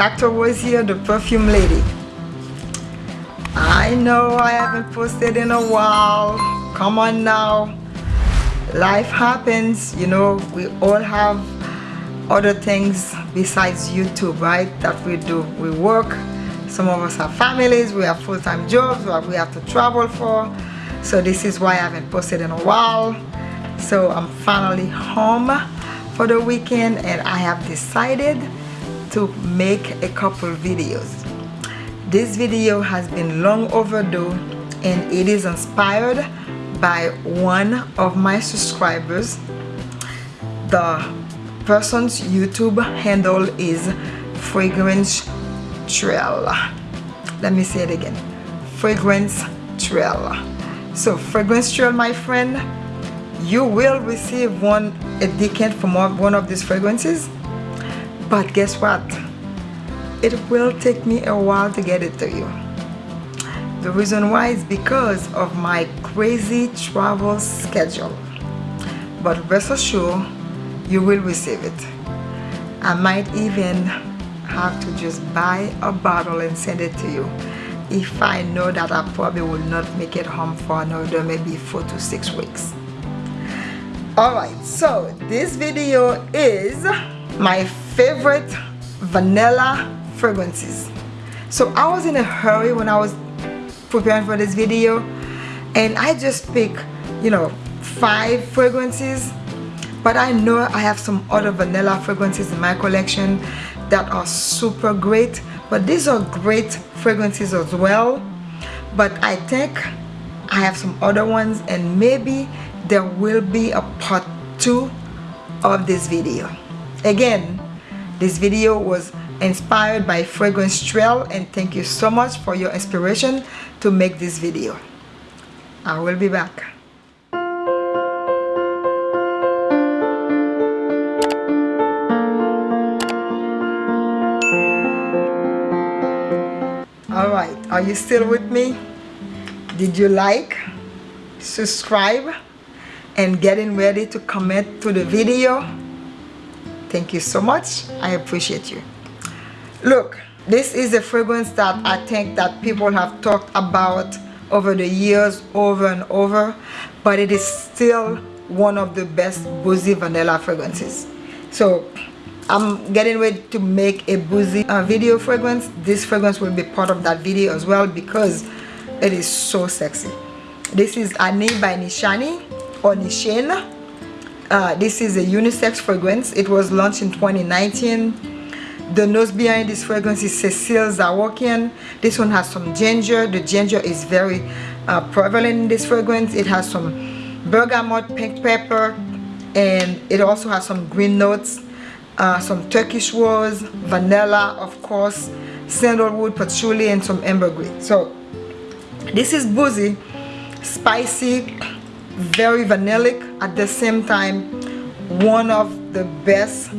Dr. Rose here, the perfume lady. I know I haven't posted in a while. Come on now. Life happens, you know, we all have other things besides YouTube, right? That we do. We work. Some of us have families, we have full-time jobs, we have to travel for. So this is why I haven't posted in a while. So I'm finally home for the weekend and I have decided to make a couple videos. This video has been long overdue and it is inspired by one of my subscribers. The person's youtube handle is fragrance trail. Let me say it again. Fragrance trail. So fragrance trail my friend you will receive one a decant from one of these fragrances but guess what? It will take me a while to get it to you. The reason why is because of my crazy travel schedule. But rest assured you will receive it. I might even have to just buy a bottle and send it to you. If I know that I probably will not make it home for another maybe four to six weeks. Alright so this video is my favorite vanilla fragrances. So I was in a hurry when I was preparing for this video and I just picked you know five fragrances but I know I have some other vanilla fragrances in my collection that are super great but these are great fragrances as well. But I think I have some other ones and maybe there will be a part two of this video. Again this video was inspired by fragrance trail and thank you so much for your inspiration to make this video. I will be back. All right are you still with me? Did you like subscribe and getting ready to comment to the video thank you so much. I appreciate you. Look this is a fragrance that i think that people have talked about over the years over and over but it is still one of the best boozy vanilla fragrances. So i'm getting ready to make a boozy uh, video fragrance. This fragrance will be part of that video as well because it is so sexy. This is Ani by Nishane or Nishin. Uh, this is a unisex fragrance. It was launched in 2019. The nose behind this fragrance is Cecile Zarokian. This one has some ginger. The ginger is very uh, prevalent in this fragrance. It has some bergamot, pink pepper, and it also has some green notes, uh, some Turkish rose, vanilla, of course, sandalwood, patchouli, and some ambergris. So this is boozy, spicy, very vanillic at the same time one of the best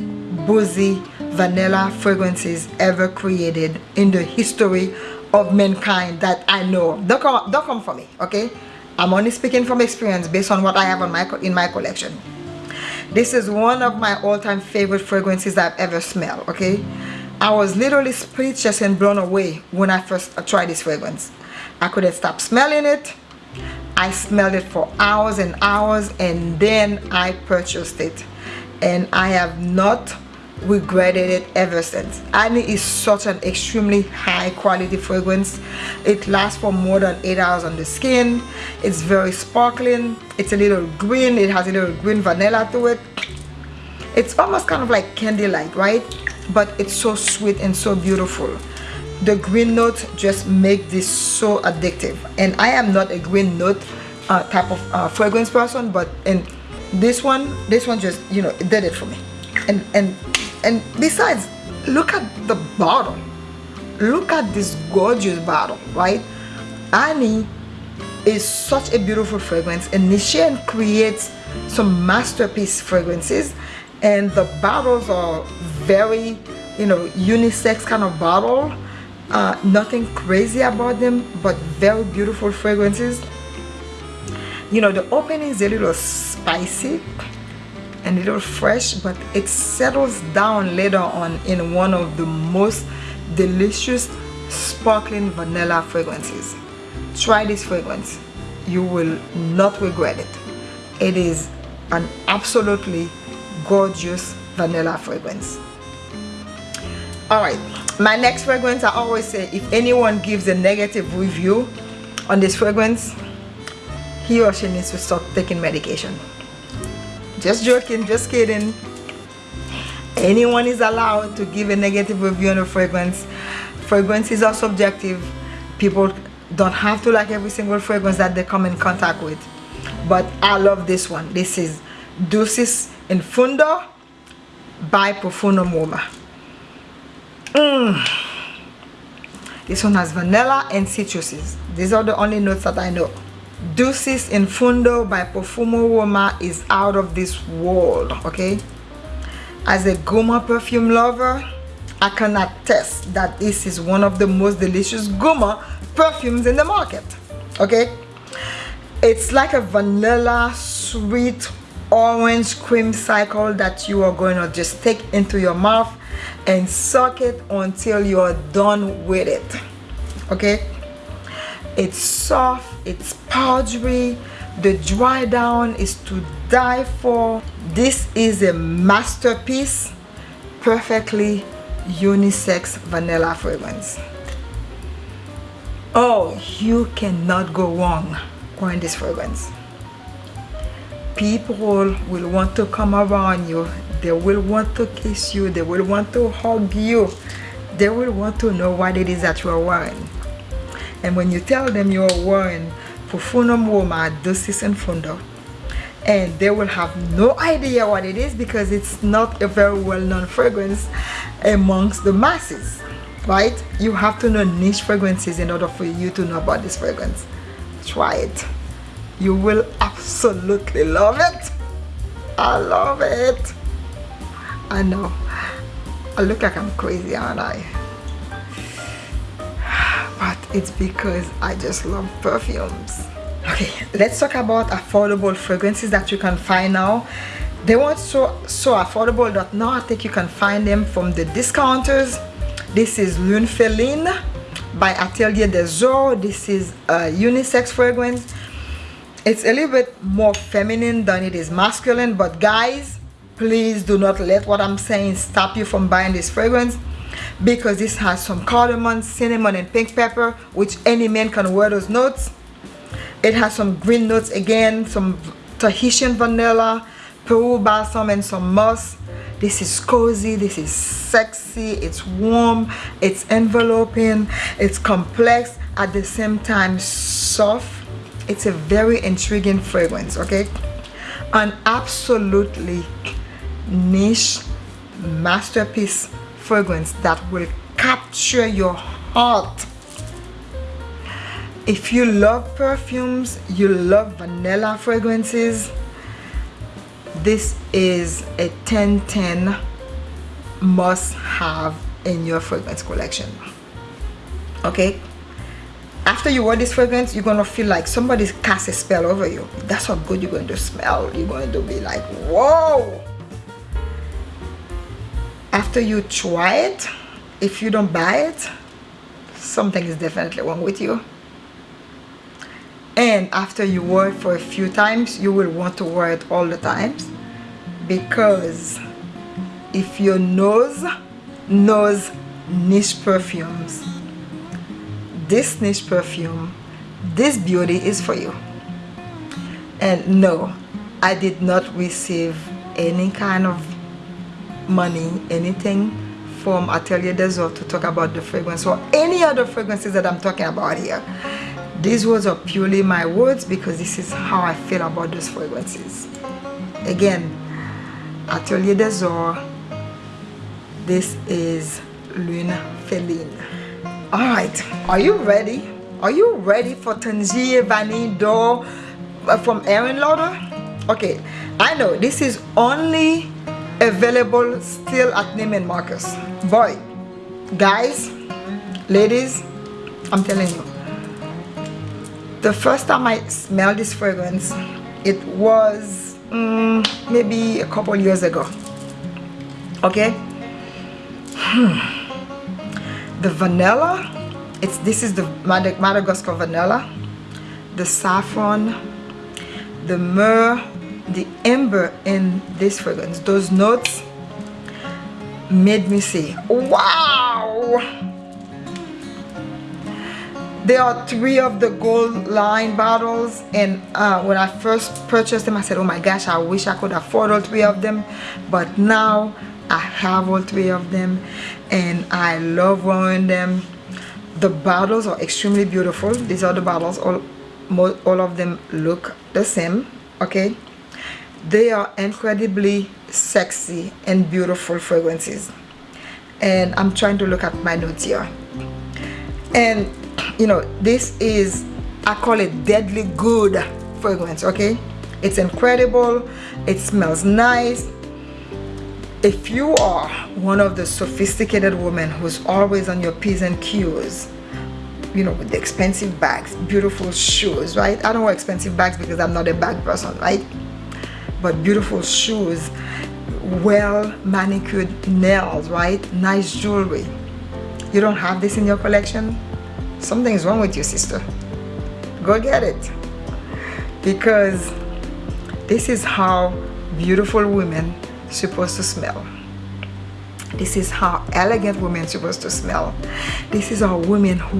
boozy vanilla fragrances ever created in the history of mankind that I know don't come, don't come for me okay? I'm only speaking from experience based on what I have on my in my collection. This is one of my all-time favorite fragrances I've ever smelled okay? I was literally speechless and blown away when I first tried this fragrance. I couldn't stop smelling it I smelled it for hours and hours and then I purchased it. And I have not regretted it ever since. And it is such an extremely high quality fragrance. It lasts for more than eight hours on the skin. It's very sparkling. It's a little green. It has a little green vanilla to it. It's almost kind of like candy light right? But it's so sweet and so beautiful the green notes just make this so addictive. And i am not a green note uh, type of uh, fragrance person but in this one this one just you know did it for me. And and and besides look at the bottle. Look at this gorgeous bottle right? Ani is such a beautiful fragrance and Nishan creates some masterpiece fragrances and the bottles are very you know unisex kind of bottle uh, nothing crazy about them but very beautiful fragrances. You know the opening is a little spicy and a little fresh but it settles down later on in one of the most delicious sparkling vanilla fragrances. Try this fragrance. You will not regret it. It is an absolutely gorgeous vanilla fragrance all right. My next fragrance i always say if anyone gives a negative review on this fragrance he or she needs to stop taking medication. Just joking just kidding. Anyone is allowed to give a negative review on a fragrance. Fragrances are subjective. People don't have to like every single fragrance that they come in contact with. But i love this one. This is Dulcis in Fundo by Profumum Roma mm. this one has vanilla and citruses these are the only notes that i know. Dulcis in Fundo by Profumum Roma is out of this world okay? As a gourmand perfume lover I can attest that this is one of the most delicious gourmand perfumes in the market okay? It's like a vanilla sweet orange cream cycle that you are going to just take into your mouth and suck it until you're done with it okay? It's soft it's powdery the dry down is to die for. This is a masterpiece perfectly unisex vanilla fragrance. Oh you cannot go wrong wearing this fragrance. People will want to come around you they will want to kiss you. They will want to hug you. They will want to know what it is that you are wearing and when you tell them you are wearing Profumum Roma Dulcis in Fundo and they will have no idea what it is because it's not a very well-known fragrance amongst the masses right? You have to know niche fragrances in order for you to know about this fragrance. Try it. You will absolutely love it. I love it I know. I look like I'm crazy aren't I? But it's because I just love perfumes. Okay let's talk about affordable fragrances that you can find now. They weren't so so affordable that now I think you can find them from the discounters. This is Lune Féline by Atelier des Ors this is a unisex fragrance. It's a little bit more feminine than it is masculine but guys please do not let what I'm saying stop you from buying this fragrance because this has some cardamom cinnamon and pink pepper which any man can wear those notes. It has some green notes again some Tahitian vanilla Peru balsam and some musk this is cozy this is sexy it's warm it's enveloping it's complex at the same time soft. It's a very intriguing fragrance okay? An absolutely niche masterpiece fragrance that will capture your heart. If you love perfumes you love vanilla fragrances this is a 1010 must have in your fragrance collection. Okay? After you wear this fragrance you're gonna feel like somebody cast a spell over you. That's how good you're going to smell you're going to be like whoa after you try it if you don't buy it something is definitely wrong with you. And after you wear it for a few times you will want to wear it all the times. Because if your nose knows niche perfumes this niche perfume this beauty is for you. And no I did not receive any kind of money anything from Atelier des Ors to talk about the fragrance or any other fragrances that I'm talking about here these words are purely my words because this is how I feel about those fragrances again Atelier des Ors this is Lune Féline Alright, are you ready? Are you ready for Tangier Vanille D'Or uh, from Aerin Lauder? Okay, I know this is only available still at Neiman Marcus. Boy, guys, ladies, I'm telling you. The first time I smelled this fragrance, it was um, maybe a couple years ago. Okay? Hmm the vanilla it's this is the Madagascar vanilla the saffron the myrrh the amber in this fragrance those notes made me say wow! There are three of the gold line bottles and uh, when I first purchased them I said oh my gosh I wish I could afford all three of them. But now I have all three of them and I love wearing them. The bottles are extremely beautiful. These are the bottles all all of them look the same okay they are incredibly sexy and beautiful fragrances. And I'm trying to look at my notes here. And you know this is I call it deadly good fragrance okay? It's incredible. It smells nice. If you are one of the sophisticated women who's always on your P's and Q's you know with the expensive bags beautiful shoes right? I don't wear expensive bags because I'm not a bag person right but beautiful shoes well manicured nails right? Nice jewelry. You don't have this in your collection? Something's wrong with you sister. Go get it. Because this is how beautiful women supposed to smell. This is how elegant women supposed to smell. This is how women who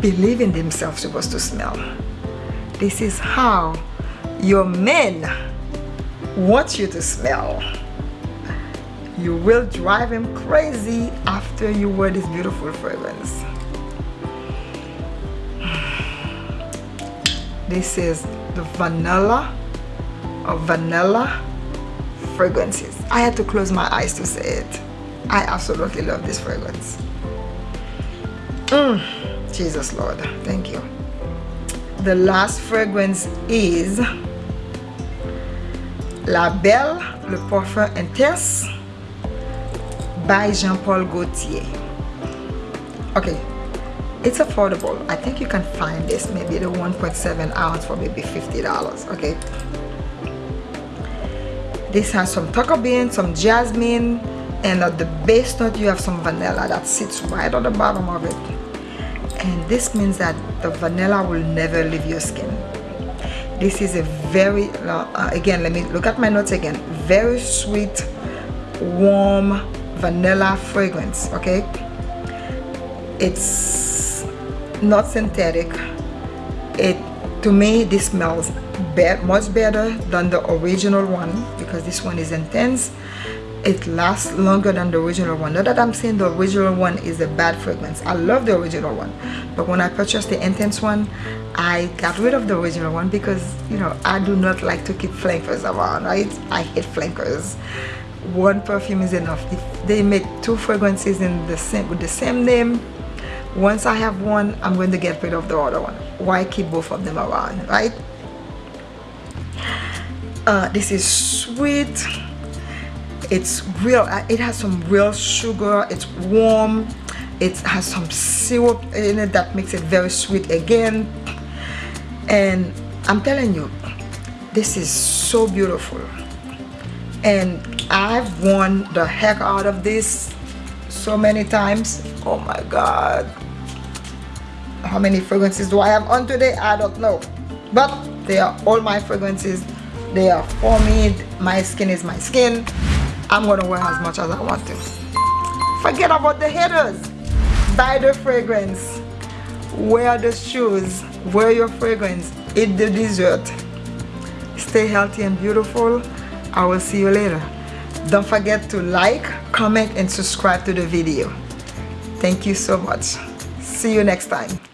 believe in themselves supposed to smell. This is how your men want you to smell. You will drive him crazy after you wear this beautiful fragrance. This is the vanilla of vanilla fragrances. I had to close my eyes to say it. I absolutely love this fragrance. Mm, Jesus Lord thank you. The last fragrance is La Belle Le Parfum Intense by Jean-Paul Gaultier. Okay it's affordable. I think you can find this maybe the 1.7 ounce for maybe $50 okay this has some cocoa bean some jasmine and at the base note you have some vanilla that sits right on the bottom of it. And this means that the vanilla will never leave your skin this is a very uh, again let me look at my notes again. Very sweet warm vanilla fragrance okay? It's not synthetic. It to me this smells bad, much better than the original one because this one is intense it lasts longer than the original one. Not that i'm saying the original one is a bad fragrance. I love the original one. But when i purchased the intense one i got rid of the original one because you know i do not like to keep flankers around right? I hate flankers. One perfume is enough. If they make two fragrances in the same with the same name once i have one i'm going to get rid of the other one. Why keep both of them around right? Uh, this is sweet it's real uh, it has some real sugar it's warm it has some syrup in it that makes it very sweet again. And I'm telling you this is so beautiful. And I've worn the heck out of this so many times. Oh my god. How many fragrances do I have on today? I don't know. But they are all my fragrances. They are for me my skin is my skin i'm gonna wear as much as i want to. Forget about the haters. Buy the fragrance. Wear the shoes. Wear your fragrance. Eat the dessert. Stay healthy and beautiful. I will see you later. Don't forget to like comment and subscribe to the video. Thank you so much. See you next time